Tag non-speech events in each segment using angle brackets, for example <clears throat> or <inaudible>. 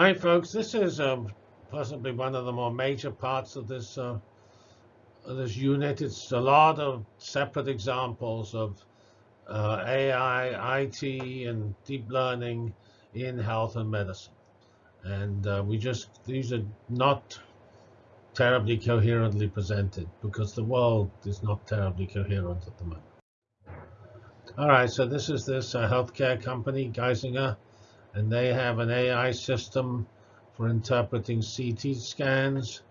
Hi, folks. This is um, possibly one of the more major parts of this uh, this unit. It's a lot of separate examples of uh, AI, IT, and deep learning in health and medicine. And uh, we just these are not terribly coherently presented because the world is not terribly coherent at the moment. All right, so this is this uh, healthcare company, Geisinger, and they have an AI system for interpreting CT scans,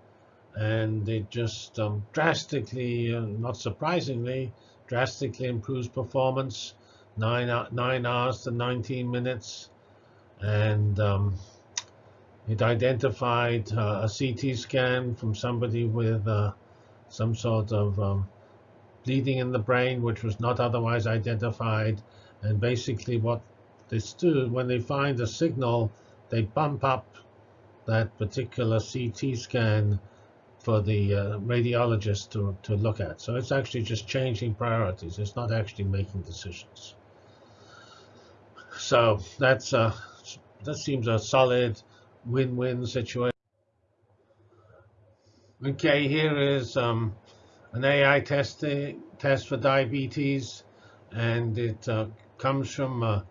and it just um, drastically, uh, not surprisingly, drastically improves performance, nine, nine hours to 19 minutes, and um, it identified uh, a CT scan from somebody with uh, some sort of um, bleeding in the brain, which was not otherwise identified. And basically what this do, when they find a signal, they bump up that particular CT scan for the uh, radiologist to, to look at. So it's actually just changing priorities. It's not actually making decisions. So that's uh, that seems a solid win-win situation. Okay, here is um, an AI testing test for diabetes, and it uh, comes from a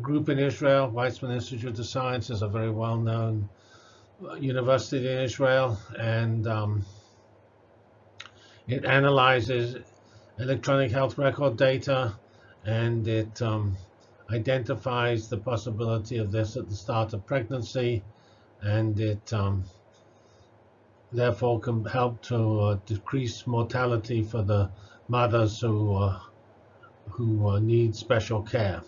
group in Israel. Weizmann Institute of Science is a very well-known uh, university in Israel, and um, it analyzes electronic health record data, and it um, identifies the possibility of this at the start of pregnancy and it um, therefore can help to uh, decrease mortality for the mothers who uh, who uh, need special care.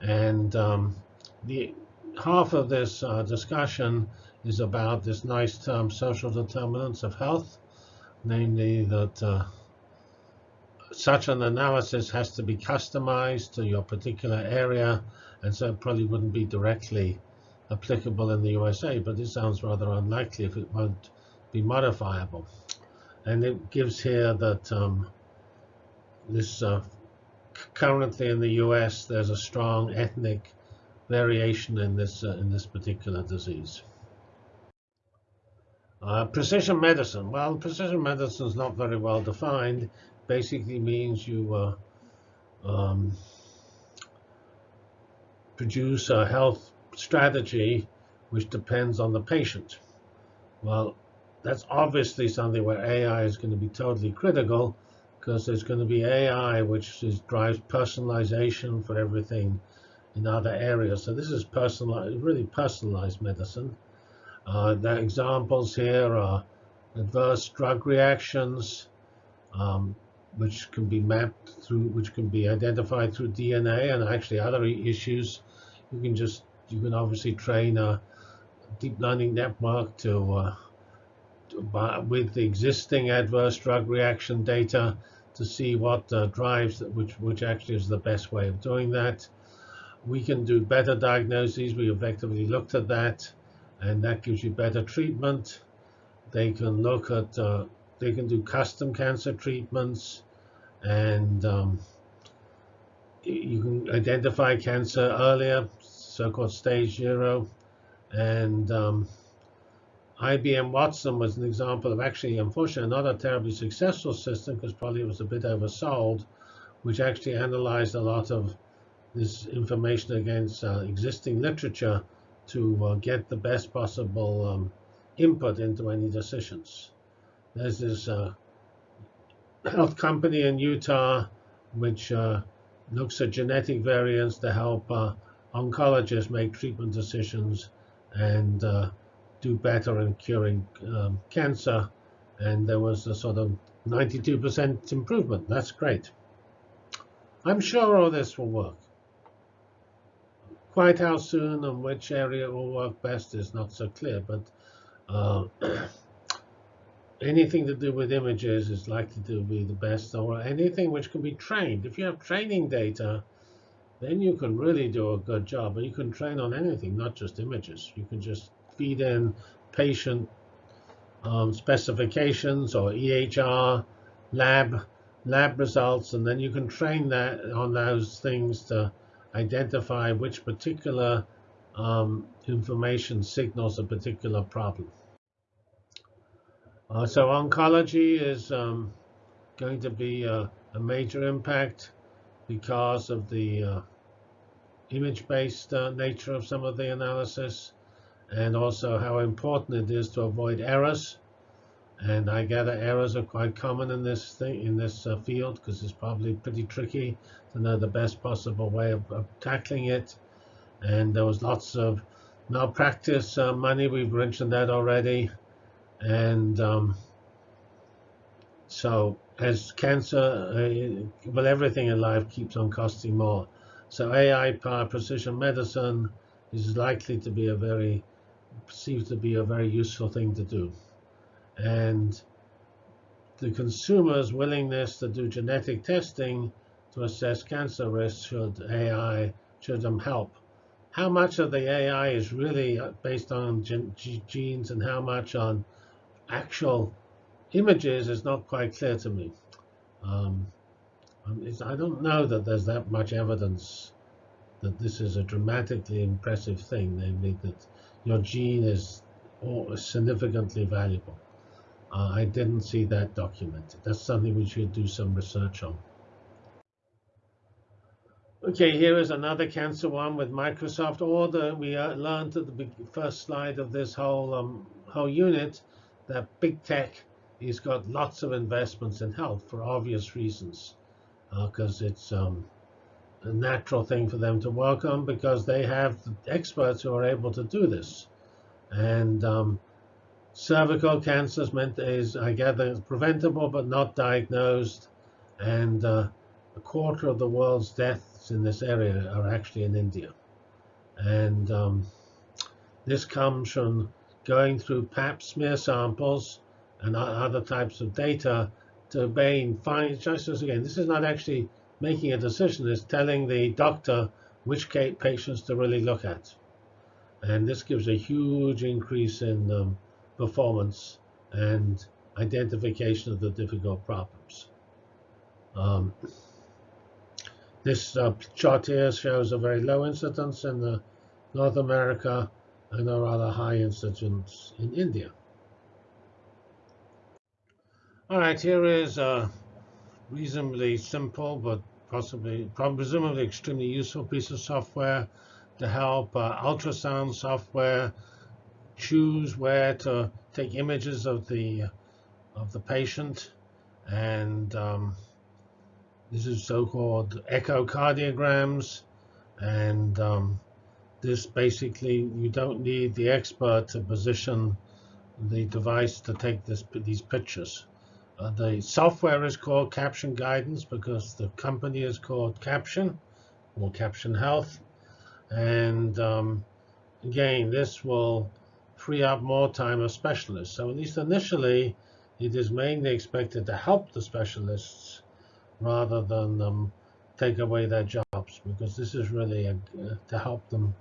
And um, the half of this uh, discussion is about this nice term, social determinants of health, namely that uh, such an analysis has to be customized to your particular area, and so it probably wouldn't be directly applicable in the USA, but this sounds rather unlikely if it won't be modifiable. And it gives here that um, this uh, currently in the US, there's a strong ethnic variation in this uh, in this particular disease. Uh, precision medicine. Well, precision medicine is not very well defined. Basically means you uh, um, produce a health strategy which depends on the patient. Well, that's obviously something where AI is going to be totally critical because there's going to be AI which is, drives personalization for everything in other areas. So this is personalized, really personalized medicine. Uh, the examples here are adverse drug reactions, um, which can be mapped through, which can be identified through DNA, and actually other issues. You can just you can obviously train a deep learning network to, uh, to with the existing adverse drug reaction data to see what uh, drives which which actually is the best way of doing that. We can do better diagnoses. We effectively looked at that, and that gives you better treatment. They can look at uh, they can do custom cancer treatments, and um, you can identify cancer earlier so-called stage zero. And um, IBM Watson was an example of actually, unfortunately, not a terribly successful system because probably it was a bit oversold, which actually analyzed a lot of this information against uh, existing literature to uh, get the best possible um, input into any decisions. There's this uh, health company in Utah which uh, looks at genetic variants to help uh, oncologists make treatment decisions and uh, do better in curing um, cancer. And there was a sort of 92% improvement. That's great. I'm sure all this will work. Quite how soon and which area will work best is not so clear, but uh, <clears throat> anything to do with images is likely to be the best, or anything which can be trained. If you have training data, then you can really do a good job. And you can train on anything, not just images. You can just feed in patient um, specifications or EHR lab lab results, and then you can train that on those things to identify which particular um, information signals a particular problem. Uh, so oncology is um, going to be a, a, major impact because of the uh, image-based uh, nature of some of the analysis and also how important it is to avoid errors. And I gather errors are quite common in this thing in this uh, field because it's probably pretty tricky to know the best possible way of, of tackling it. And there was lots of malpractice uh, money. We've mentioned that already. And um, so as cancer, uh, well, everything in life keeps on costing more. So AI-powered precision medicine is likely to be a very, seems to be a very useful thing to do and the consumer's willingness to do genetic testing to assess cancer risk should AI should them help. How much of the AI is really based on genes and how much on actual images is not quite clear to me. Um, um I don't know that there's that much evidence that this is a dramatically impressive thing, namely that your gene is significantly valuable. Uh, I didn't see that documented. That's something we should do some research on. Okay, here is another cancer one with Microsoft Order. We uh, learned at the first slide of this whole um, whole unit that big tech has got lots of investments in health for obvious reasons, because uh, it's um, a natural thing for them to on because they have experts who are able to do this. And um, cervical cancer is, meant, is, I gather, preventable but not diagnosed. And uh, a quarter of the world's deaths in this area are actually in India. And um, this comes from going through pap smear samples and other types of data to obtain find just as again, this is not actually making a decision, is telling the doctor which patients to really look at. And this gives a huge increase in um, performance and identification of the difficult problems. Um, this uh, chart here shows a very low incidence in North America and a rather high incidence in India. All right, here is a reasonably simple but possibly, presumably extremely useful piece of software to help uh, ultrasound software choose where to take images of the of the patient, and um, this is so-called echocardiograms, and um, this basically you don't need the expert to position the device to take this these pictures. Uh, the software is called Caption Guidance because the company is called Caption or Caption Health, and um, again, this will free up more time of specialists. So at least initially, it is mainly expected to help the specialists rather than um, take away their jobs, because this is really a, to help them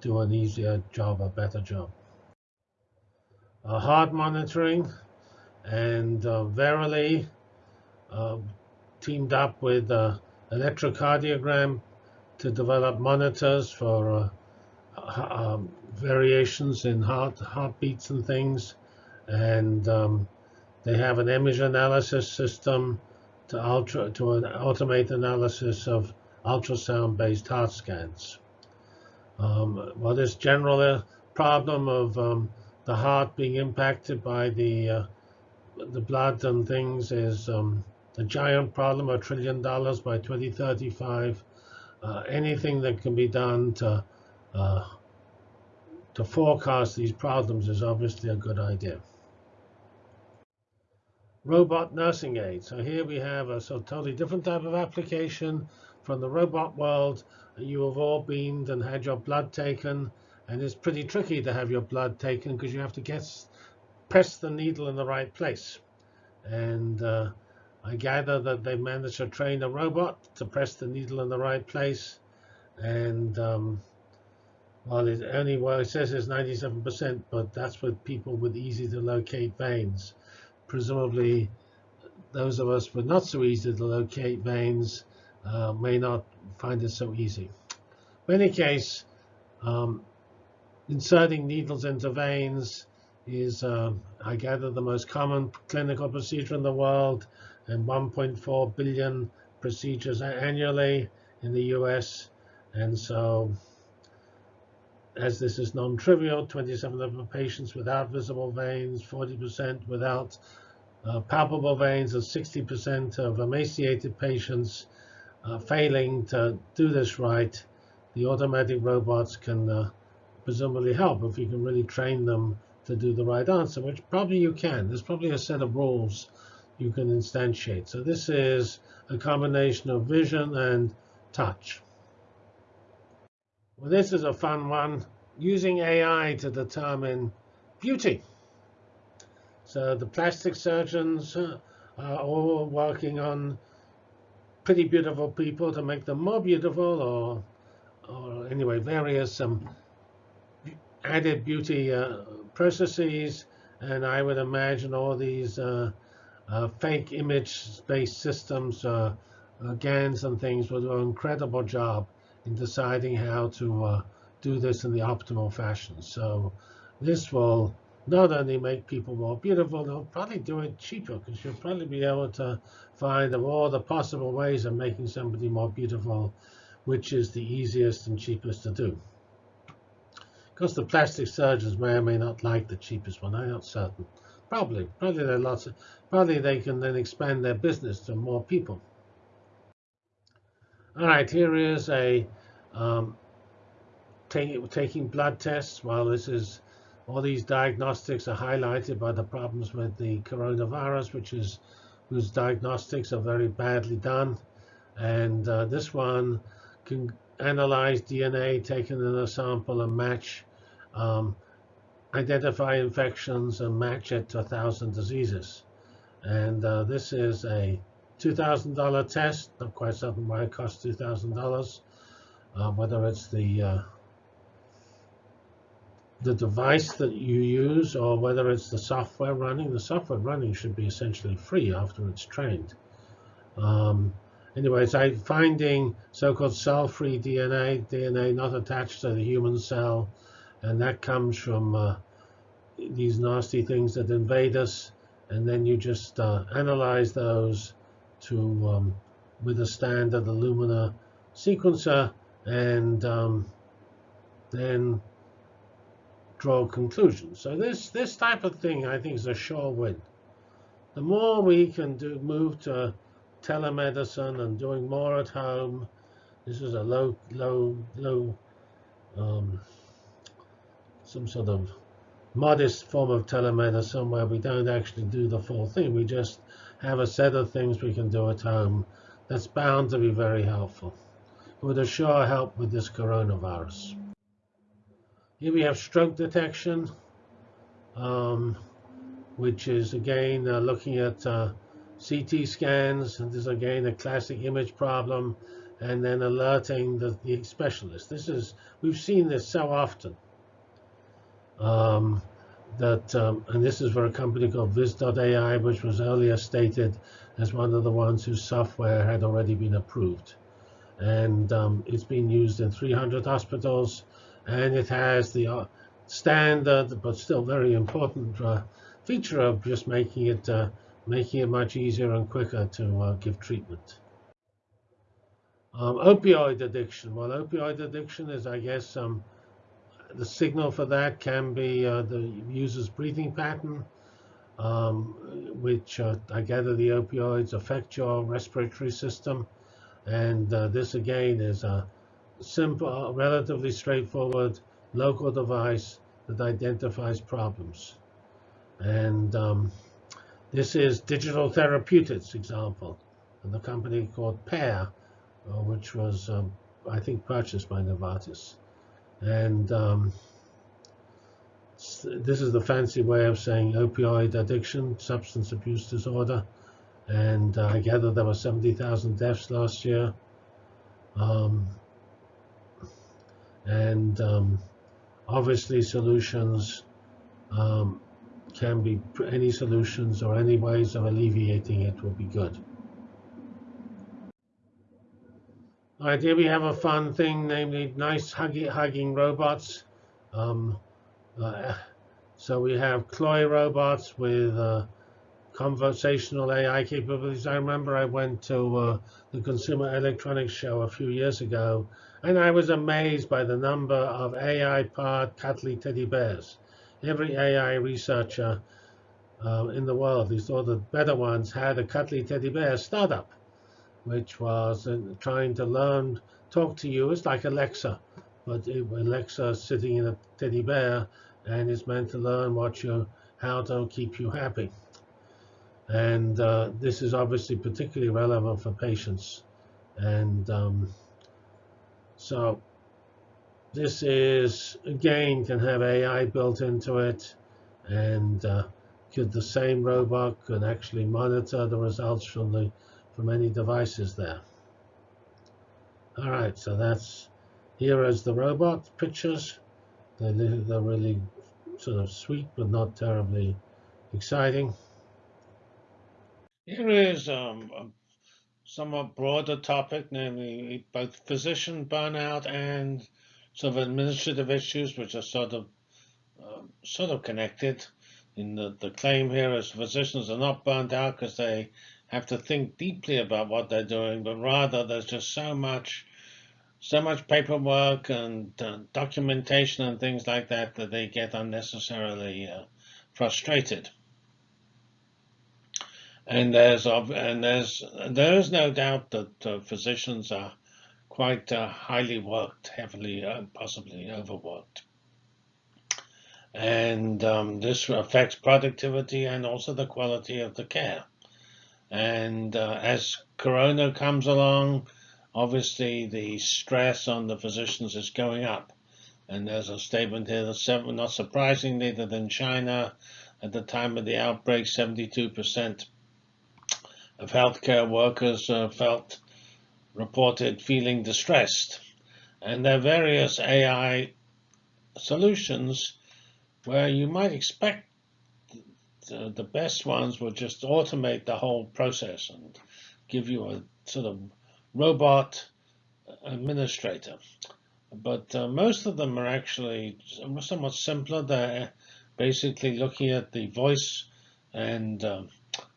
do an easier job, a better job. Uh, heart monitoring and uh, Verily uh, teamed up with uh, electrocardiogram to develop monitors for uh, um, variations in heart heartbeats and things, and um, they have an image analysis system to ultra to an automate analysis of ultrasound-based heart scans. Um, well, this general problem of um, the heart being impacted by the uh, the blood and things is um, a giant problem, a trillion dollars by 2035. Uh, anything that can be done to uh, to forecast these problems is obviously a good idea. Robot nursing aid. So here we have a so totally different type of application from the robot world. You have all been and had your blood taken, and it's pretty tricky to have your blood taken because you have to get press the needle in the right place. And uh, I gather that they managed to train a robot to press the needle in the right place, and um, well, it only well it says it's 97%, but that's with people with easy to locate veins. Presumably, those of us with not so easy to locate veins uh, may not find it so easy. In any case, um, inserting needles into veins is, uh, I gather, the most common clinical procedure in the world, and 1.4 billion procedures annually in the US. And so, as this is non-trivial, 27 of patients without visible veins, 40% without uh, palpable veins, and 60% of emaciated patients uh, failing to do this right, the automatic robots can uh, presumably help if you can really train them to do the right answer, which probably you can. There's probably a set of rules you can instantiate. So this is a combination of vision and touch. Well, this is a fun one, using AI to determine beauty. So the plastic surgeons uh, are all working on pretty beautiful people to make them more beautiful, or, or anyway, various um, added beauty uh, processes. And I would imagine all these uh, uh, fake image-based systems, uh, uh, GANs and things will do an incredible job in deciding how to uh, do this in the optimal fashion. So this will not only make people more beautiful, they'll probably do it cheaper because you'll probably be able to find all the possible ways of making somebody more beautiful, which is the easiest and cheapest to do. Because the plastic surgeons may or may not like the cheapest one, I'm not certain. Probably, probably there are lots of, probably they can then expand their business to more people. All right, here is a um, take, taking blood tests. While this is all these diagnostics are highlighted by the problems with the coronavirus, which is whose diagnostics are very badly done, and uh, this one can analyze DNA taken in a sample and match um, identify infections and match it to a thousand diseases. And uh, this is a $2,000 test. Not quite certain why it costs $2,000. Uh, whether it's the uh, the device that you use or whether it's the software running. The software running should be essentially free after it's trained. Um, anyways, I'm finding so-called cell-free DNA, DNA not attached to the human cell, and that comes from uh, these nasty things that invade us, and then you just uh, analyze those to um, with a standard Illumina sequencer, and um, then draw conclusions. So this this type of thing, I think, is a sure win. The more we can do, move to telemedicine and doing more at home. This is a low, low, low um, some sort of modest form of telemedicine where we don't actually do the full thing. We just have a set of things we can do at home that's bound to be very helpful. It would assure help with this coronavirus. Here we have stroke detection, um, which is again uh, looking at uh, CT scans. And this is again a classic image problem, and then alerting the, the specialist. This is we've seen this so often um, that, um, and this is for a company called Viz.ai, which was earlier stated as one of the ones whose software had already been approved. And um, it's been used in 300 hospitals, and it has the uh, standard, but still very important uh, feature of just making it uh, making it much easier and quicker to uh, give treatment. Um, opioid addiction. Well, opioid addiction is, I guess, um, the signal for that can be uh, the user's breathing pattern, um, which uh, I gather the opioids affect your respiratory system. And uh, this again is a simple, relatively straightforward local device that identifies problems. And um, this is digital therapeutics example, and the company called Pear, uh, which was, um, I think, purchased by Novartis. And um, this is the fancy way of saying opioid addiction, substance abuse disorder. And uh, I gather there were 70,000 deaths last year. Um, and um, obviously solutions um, can be any solutions or any ways of alleviating it will be good. All right, here we have a fun thing, namely nice hugging, hugging robots. Um, uh, so we have CLOi robots with uh, conversational AI capabilities. I remember I went to uh, the Consumer Electronics Show a few years ago, and I was amazed by the number of AI-powered cuddly teddy bears. Every AI researcher uh, in the world who saw the better ones had a cuddly teddy bear startup, which was uh, trying to learn, talk to you. It's like Alexa, but Alexa sitting in a teddy bear and is meant to learn what you, how to keep you happy. And uh, this is obviously particularly relevant for patients. And um, so this is, again, can have AI built into it. And uh, could the same robot can actually monitor the results from the from any devices there. All right, so that's here is the robot pictures. They're, they're really sort of sweet, but not terribly exciting. Here is um, a somewhat broader topic, namely both physician burnout and sort of administrative issues, which are sort of uh, sort of connected. In the, the claim here is physicians are not burnt out because they have to think deeply about what they're doing, but rather there's just so much so much paperwork and uh, documentation and things like that that they get unnecessarily uh, frustrated. And there's and there's there is no doubt that uh, physicians are quite uh, highly worked, heavily, uh, possibly overworked. And um, this affects productivity and also the quality of the care. And uh, as Corona comes along, obviously the stress on the physicians is going up. And there's a statement here that, not surprisingly, that in China, at the time of the outbreak, 72% of healthcare workers uh, felt reported feeling distressed. And there are various AI solutions where you might expect the, the best ones will just automate the whole process and give you a sort of robot administrator. But uh, most of them are actually somewhat simpler. They're basically looking at the voice and um,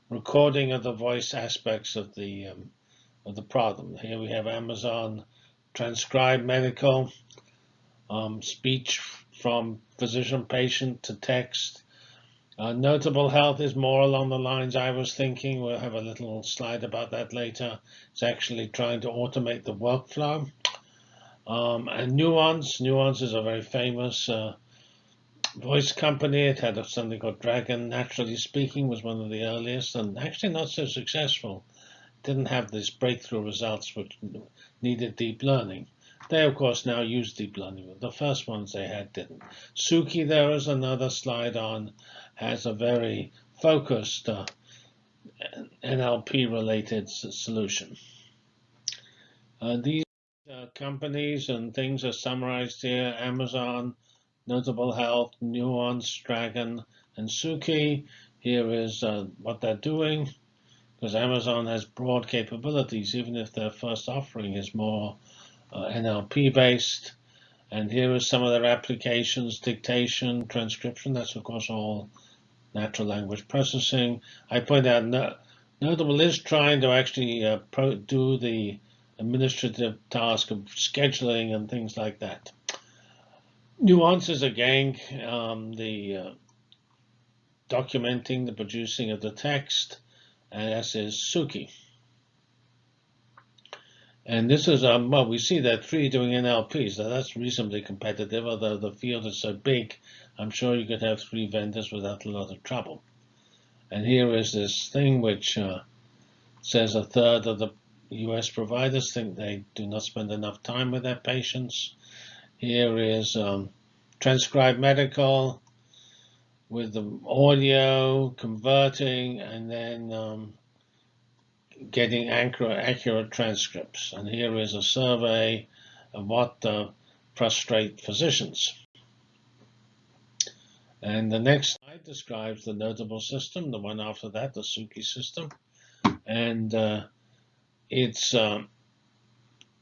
recording of the voice aspects of the um, of the problem. Here we have Amazon transcribe medical um, speech from physician patient to text. Uh, notable health is more along the lines I was thinking. We'll have a little slide about that later. It's actually trying to automate the workflow. Um, and Nuance, Nuance is a very famous uh, voice company. It had something called Dragon Naturally Speaking was one of the earliest and actually not so successful. Didn't have these breakthrough results which needed deep learning. They, of course, now use deep learning. The first ones they had didn't. Suki, there is another slide on, has a very focused uh, NLP-related solution. Uh, these uh, companies and things are summarized here. Amazon, Notable Health, Nuance, Dragon, and Suki. Here is uh, what they're doing, because Amazon has broad capabilities, even if their first offering is more uh, NLP based. And here are some of their applications, dictation, transcription. That's, of course, all natural language processing. I point out no, Notable is trying to actually uh, do the administrative task of scheduling and things like that. Nuances again, um, the uh, documenting the producing of the text, and as is Suki. And this is, um, well, we see that three doing NLP, so that's reasonably competitive, although the field is so big, I'm sure you could have three vendors without a lot of trouble. And here is this thing which uh, says a third of the US providers think they do not spend enough time with their patients. Here is um, transcribe medical with the audio converting and then um, getting accurate, accurate transcripts. And here is a survey of what uh, prostrate physicians. And the next slide describes the notable system, the one after that, the Suki system. And uh, it's um,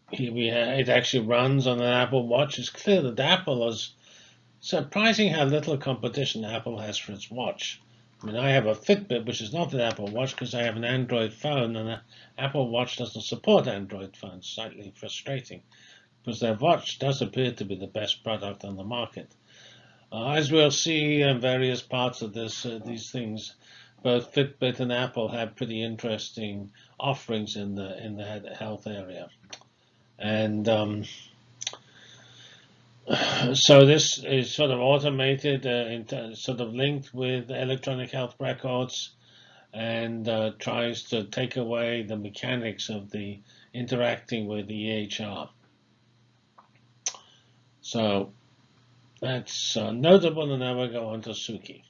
here we have, it actually runs on an Apple Watch. It's clear that Apple has surprising how little competition Apple has for its watch. I mean, I have a Fitbit, which is not an Apple Watch because I have an Android phone, and an Apple Watch doesn't support Android phones. Slightly frustrating, because their watch does appear to be the best product on the market. Uh, as we'll see in various parts of this, uh, these things, both Fitbit and Apple have pretty interesting offerings in the in the health area, and um, <sighs> so this is sort of automated, uh, sort of linked with electronic health records and uh, tries to take away the mechanics of the interacting with the EHR. So that's uh, notable, and now we go on to Suki.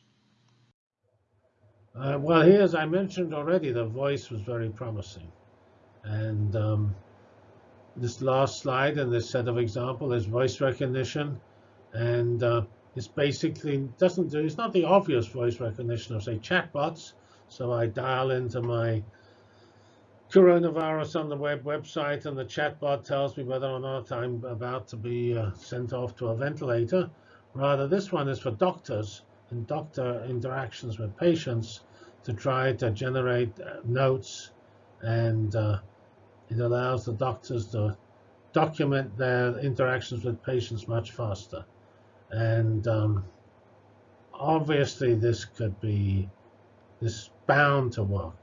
Uh, well, here, as I mentioned already, the voice was very promising. And um, this last slide and this set of example is voice recognition. And uh, it's basically doesn't do, it's not the obvious voice recognition of say chatbots. So I dial into my coronavirus on the web website and the chatbot tells me whether or not I'm about to be uh, sent off to a ventilator. Rather, this one is for doctors and doctor interactions with patients to try to generate uh, notes and uh, it allows the doctors to document their interactions with patients much faster. And um, obviously, this could be this bound to work.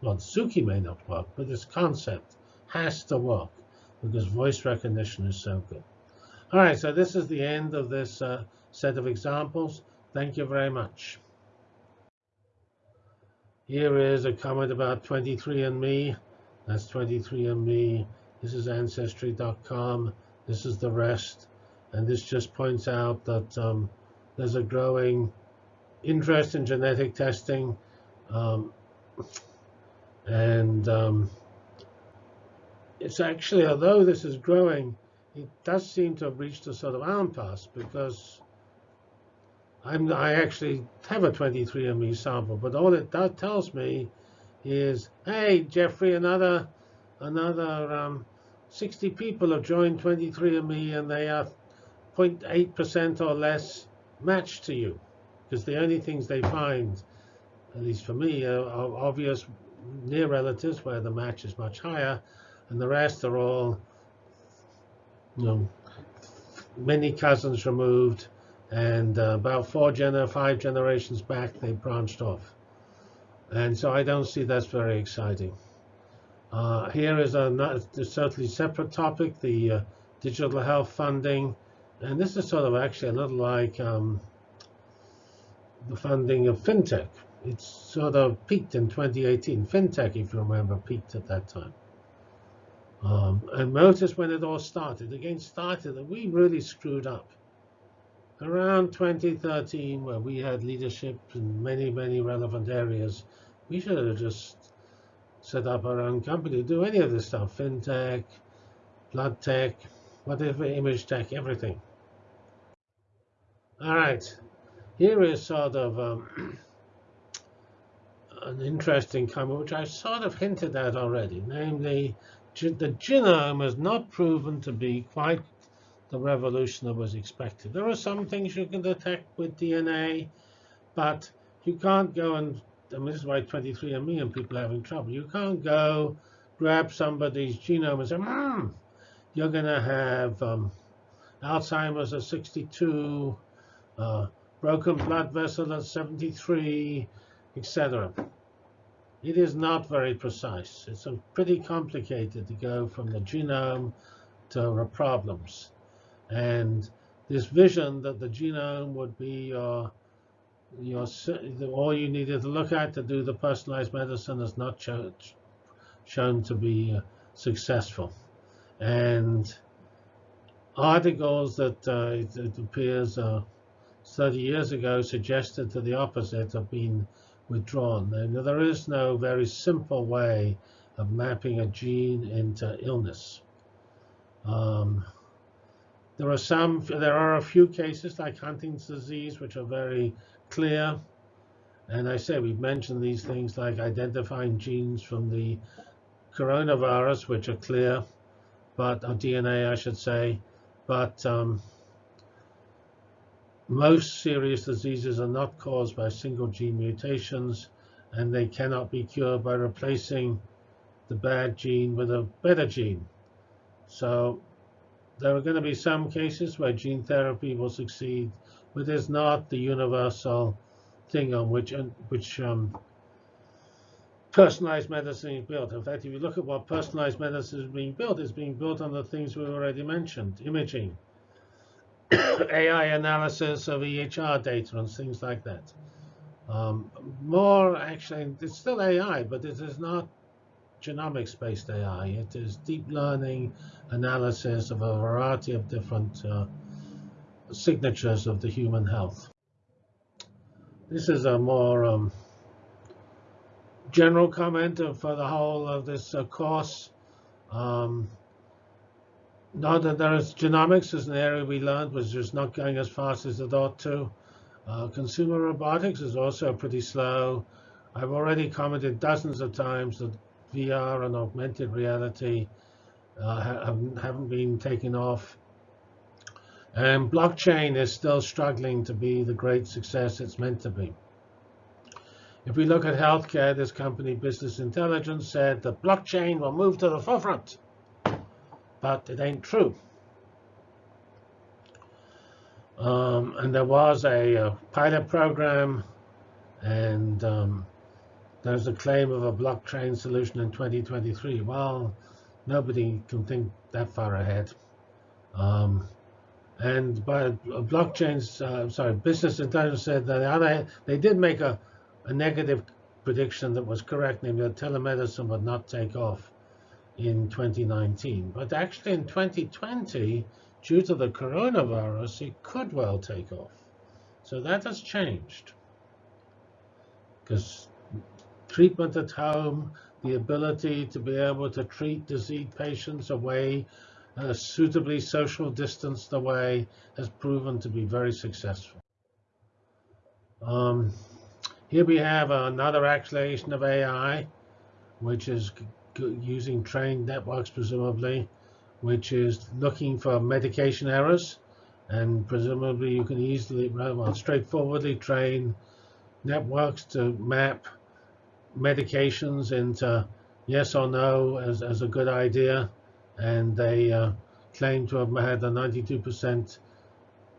Well, Suki may not work, but this concept has to work because voice recognition is so good. All right, so this is the end of this uh, set of examples. Thank you very much. Here is a comment about 23andMe. That's 23andMe. This is Ancestry.com. This is the rest. And this just points out that um, there's a growing interest in genetic testing. Um, and um, it's actually, although this is growing, it does seem to have reached a sort of impasse because I'm, I actually have a 23andMe sample, but all it does, tells me is, hey, Jeffrey, another another um, 60 people have joined 23andMe and they are 0.8% or less matched to you. Because the only things they find, at least for me, are, are obvious near relatives where the match is much higher, and the rest are all, you know, many cousins removed, and uh, about four gener five generations back, they branched off. And so I don't see that's very exciting. Uh, here is a, totally separate topic, the uh, digital health funding. And this is sort of actually a little like um, the funding of fintech. It's sort of peaked in 2018. Fintech, if you remember, peaked at that time. Um, and notice when it all started. Again, started that we really screwed up. Around 2013, where we had leadership in many, many relevant areas, we should have just set up our own company, to do any of this stuff, fintech, blood tech, whatever, image tech, everything. All right, here is sort of um, <clears throat> an interesting comment, which I sort of hinted at already, namely, the genome has not proven to be quite the revolution that was expected. There are some things you can detect with DNA, but you can't go and I mean, this is why 23andMe and people are having trouble. You can't go grab somebody's genome and say, hmm, you're going to have um, Alzheimer's at 62, uh, broken blood vessel at 73, etc. It is not very precise. It's pretty complicated to go from the genome to problems. And this vision that the genome would be your your, all you needed to look at to do the personalized medicine is not show, shown to be uh, successful. And articles that uh, it, it, appears uh, 30 years ago suggested to the opposite have been withdrawn. And there is no very simple way of mapping a gene into illness. Um, there are some, there are a few cases like Huntington's disease, which are very clear. And I say we've mentioned these things like identifying genes from the coronavirus, which are clear, but or DNA, I should say. But um, most serious diseases are not caused by single gene mutations, and they cannot be cured by replacing the bad gene with a better gene. So there are going to be some cases where gene therapy will succeed, but it's not the universal thing on which which um, personalized medicine is built. In fact, if you look at what personalized medicine is being built, it's being built on the things we've already mentioned, imaging, <coughs> AI analysis of EHR data and things like that. Um, more actually, it's still AI, but it is not genomics-based AI. It is deep learning analysis of a variety of different uh, signatures of the human health. This is a more um, general comment for the whole of this uh, course. Um, now that there is genomics is an area we learned was just not going as fast as it ought to. Uh, consumer robotics is also pretty slow. I've already commented dozens of times that VR and augmented reality uh, haven't, haven't been taken off. And blockchain is still struggling to be the great success it's meant to be. If we look at healthcare, this company, Business Intelligence, said that blockchain will move to the forefront but it ain't true. Um, and there was a, a, pilot program, and um, there's a claim of a blockchain solution in 2023. Well, nobody can think that far ahead. Um, and by blockchains, uh, sorry, Business Intelligence said that they did make a, a negative prediction that was correct, namely that telemedicine would not take off in 2019. But actually in 2020, due to the coronavirus, it could well take off. So that has changed. Because treatment at home, the ability to be able to treat disease patients away, uh, suitably social distanced away, has proven to be very successful. Um, here we have another acceleration of AI, which is using trained networks, presumably, which is looking for medication errors. And presumably you can easily, well, straightforwardly train networks to map medications into yes or no as, as a good idea. And they uh, claim to have had a 92%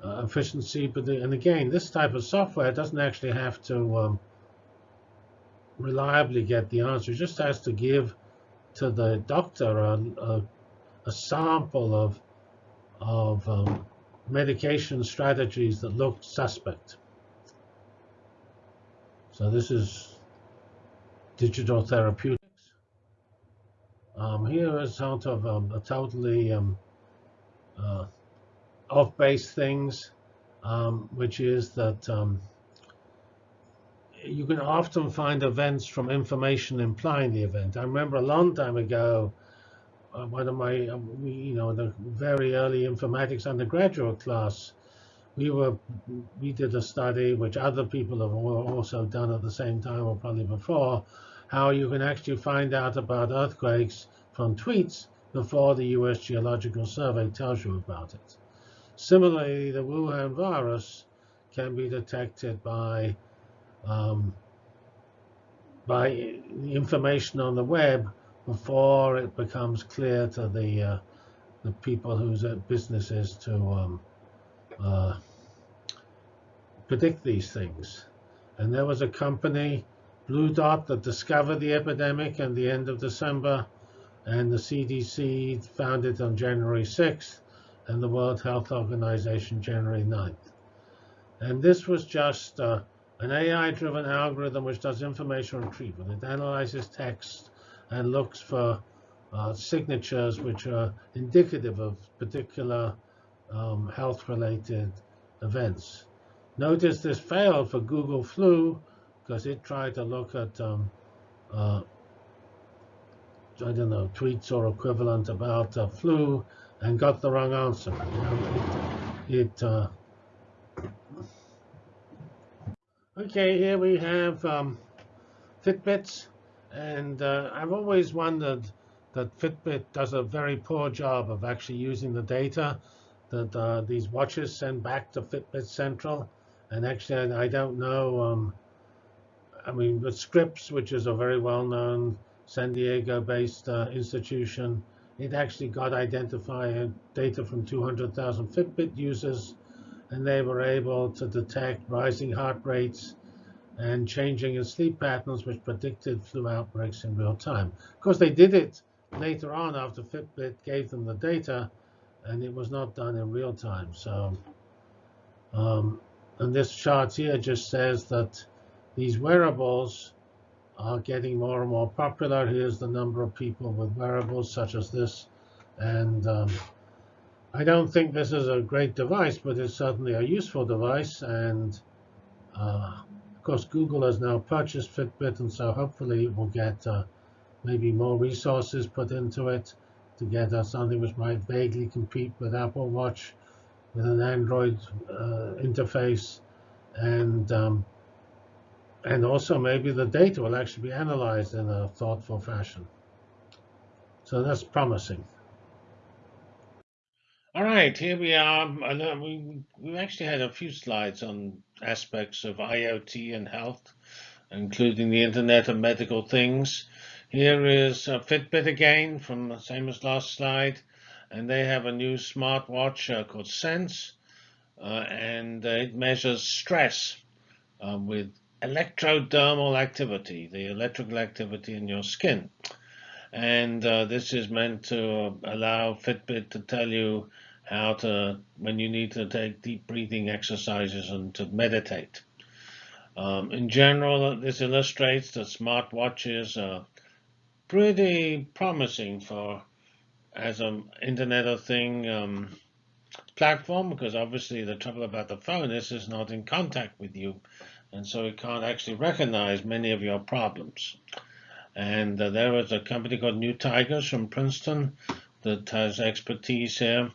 uh, efficiency. But the, and again, this type of software doesn't actually have to um, reliably get the answer. It just has to give to the doctor a, a, a sample of, of um, medication strategies that looked suspect. So this is digital therapeutics. Um, here is sort of um, a totally um, uh, off-base things, um, which is that um, you can often find events from information implying the event. I remember a long time ago, uh, one of my, uh, we, you know, the very early informatics undergraduate class, we were, we did a study which other people have also done at the same time or probably before, how you can actually find out about earthquakes from tweets before the U.S. Geological Survey tells you about it. Similarly, the Wuhan virus can be detected by um, by information on the web before it becomes clear to the uh, the people whose business is to um, uh, predict these things. And there was a company, Blue Dot, that discovered the epidemic at the end of December, and the CDC found it on January 6th, and the World Health Organization January 9th. And this was just uh, an AI-driven algorithm which does information retrieval. It analyzes text and looks for uh, signatures which are indicative of particular um, health-related events. Notice this failed for Google Flu because it tried to look at, um, uh, I don't know, tweets or equivalent about uh, flu and got the wrong answer. You know, it, it uh, Okay, here we have um, Fitbits, and uh, I've always wondered that Fitbit does a very poor job of actually using the data. that uh, these watches send back to Fitbit Central. And actually, I don't know. Um, I mean, with Scripps, which is a very well-known San Diego-based uh, institution, it actually got identified data from 200,000 Fitbit users, and they were able to detect rising heart rates and changing in sleep patterns, which predicted flu outbreaks in real time. Of course, they did it later on after Fitbit gave them the data, and it was not done in real time. So, um, and this chart here just says that these wearables are getting more and more popular. Here's the number of people with wearables such as this. And um, I don't think this is a great device, but it's certainly a useful device. And uh, of course, Google has now purchased Fitbit, and so hopefully it will get uh, maybe more resources put into it to get something which might vaguely compete with Apple Watch with an Android uh, interface. And um, and also maybe the data will actually be analyzed in a thoughtful fashion. So that's promising. All right, here we are. We, we actually had a few slides on aspects of IoT and health, including the Internet of Medical Things. Here is a Fitbit again from the same as last slide. And they have a new smartwatch uh, called Sense. Uh, and uh, it measures stress uh, with electrodermal activity, the electrical activity in your skin. And uh, this is meant to allow Fitbit to tell you how to, when you need to take deep breathing exercises and to meditate. Um, in general, this illustrates that smartwatches are pretty promising for as an Internet of Thing um, platform, because obviously the trouble about the phone is it's not in contact with you and so it can't actually recognize many of your problems. And uh, there is a company called New Tigers from Princeton that has expertise here.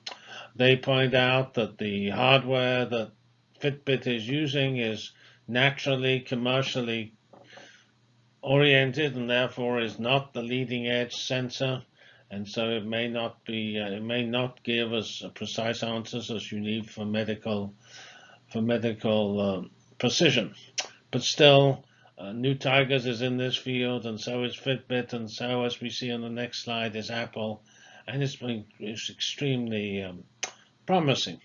They point out that the hardware that Fitbit is using is naturally commercially oriented and therefore is not the leading edge sensor and so it may not be uh, it may not give us precise answers as you need for medical for medical um, precision. But still, uh, New Tigers is in this field, and so is Fitbit, and so, as we see on the next slide, is Apple, and it's been, it's extremely um, promising.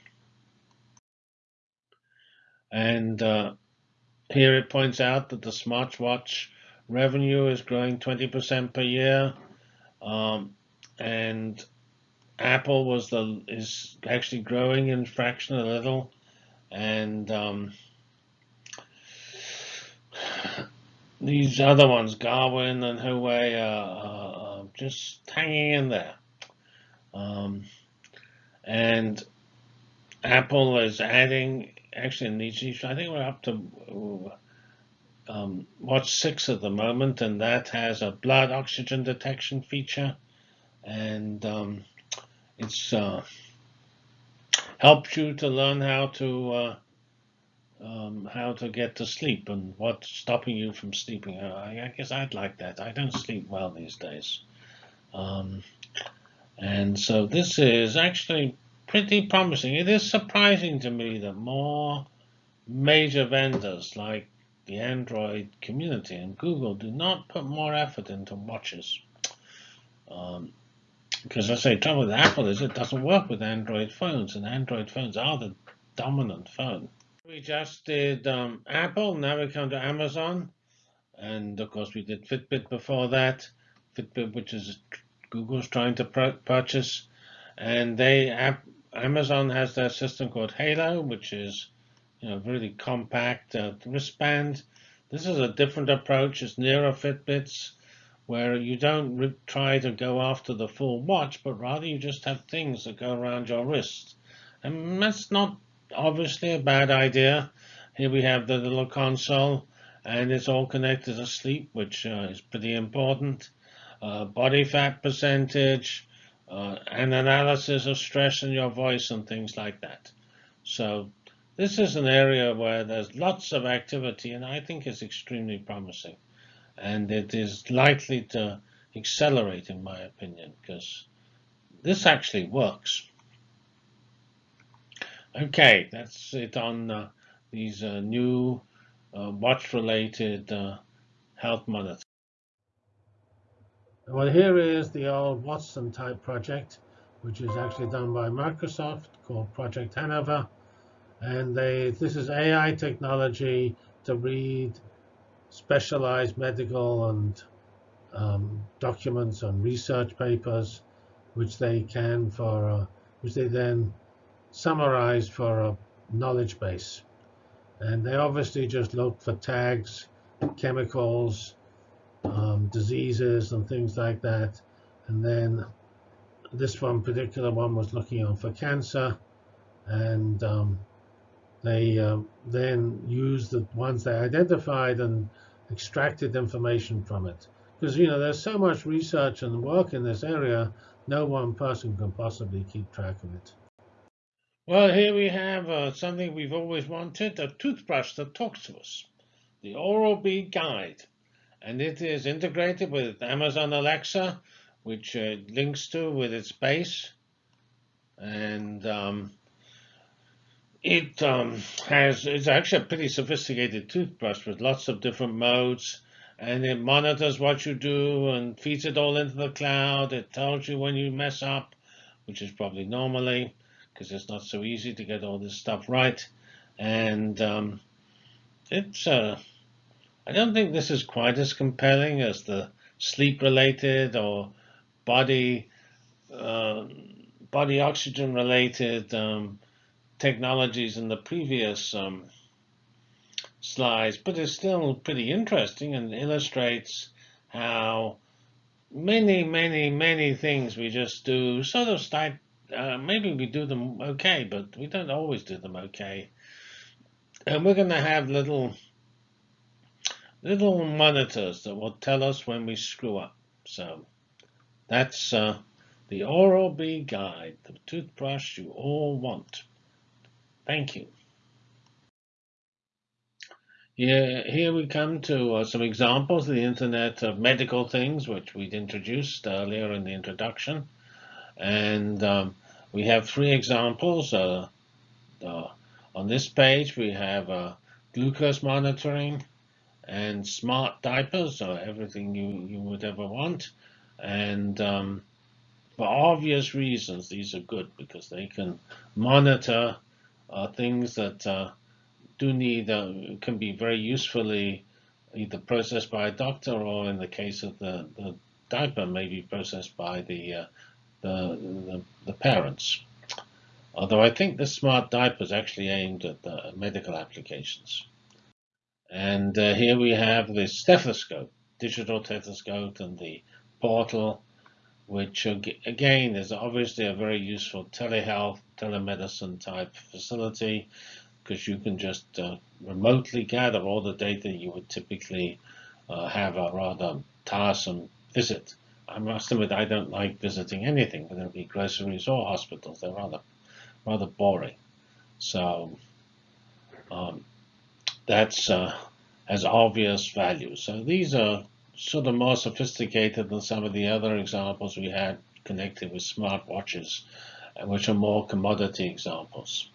And uh, here it points out that the smartwatch revenue is growing 20% per year, um, and Apple was the is actually growing in fraction a little, and um, these other ones, Garmin and Huawei, are, are just hanging in there. Um, and Apple is adding, actually in these, I think we're up to um, Watch 6 at the moment, and that has a blood oxygen detection feature. And um, it's uh, helps you to learn how to uh, um, how to get to sleep and what's stopping you from sleeping. Uh, I, I, guess I'd like that. I don't sleep well these days. Um, and so this is actually pretty promising. It is surprising to me that more major vendors like the Android community and Google do not put more effort into watches. Um, because I say trouble with Apple is it doesn't work with Android phones, and Android phones are the dominant phone. We just did um, Apple, now we come to Amazon. And of course, we did Fitbit before that. Fitbit, which is Google's trying to purchase. And they Amazon has their system called Halo, which is you know really compact uh, wristband. This is a different approach. It's nearer Fitbits, where you don't try to go after the full watch, but rather you just have things that go around your wrist. And that's not obviously a bad idea. Here we have the little console and it's all connected to sleep, which uh, is pretty important. Uh, body fat percentage, uh, an analysis of stress in your voice and things like that. So this is an area where there's lots of activity and I think it's extremely promising. And it is likely to accelerate in my opinion because this actually works. Okay, that's it on uh, these uh, new uh, watch-related uh, health monitors. Well, here is the old Watson type project, which is actually done by Microsoft called Project Hanover. And they, this is AI technology to read specialized medical and um, documents and research papers, which they can for, uh, which they then summarize for a knowledge base. And they obviously just look for tags, chemicals, um, diseases, and things like that. And then this one particular one was looking on for cancer, and um, they uh, then used the ones they identified and extracted information from it. Because you know there's so much research and work in this area, no one person can possibly keep track of it. Well, here we have uh, something we've always wanted, a toothbrush that talks to us, the Oral-B Guide. And it is integrated with Amazon Alexa, which uh, links to with its base. And um, it um, has, it's actually a pretty sophisticated toothbrush with lots of different modes. And it monitors what you do and feeds it all into the cloud. It tells you when you mess up, which is probably normally because it's not so easy to get all this stuff right. And um, it's, uh, I don't think this is quite as compelling as the sleep-related or body uh, body oxygen-related um, technologies in the previous um, slides, but it's still pretty interesting and illustrates how many, many, many things we just do sort of start uh, maybe we do them okay, but we don't always do them okay. And we're going to have little little monitors that will tell us when we screw up. So that's uh, the Oral-B guide, the toothbrush you all want. Thank you. Yeah, here we come to uh, some examples of the Internet of medical things, which we'd introduced earlier in the introduction. And um, we have three examples. Uh, on this page, we have uh, glucose monitoring and smart diapers, so everything you, you would ever want. And um, for obvious reasons, these are good because they can monitor uh, things that uh, do need, uh, can be very usefully either processed by a doctor or in the case of the, the diaper, maybe processed by the the, the, the parents. Although I think the smart diaper is actually aimed at the medical applications. And uh, here we have the stethoscope, digital stethoscope, and the portal, which again is obviously a very useful telehealth, telemedicine type facility, because you can just uh, remotely gather all the data you would typically uh, have a rather tiresome visit I must admit I don't like visiting anything, whether it be groceries or hospitals. They're rather rather boring. So um, that's uh, has obvious value. So these are sort of more sophisticated than some of the other examples we had connected with smart watches, uh, which are more commodity examples.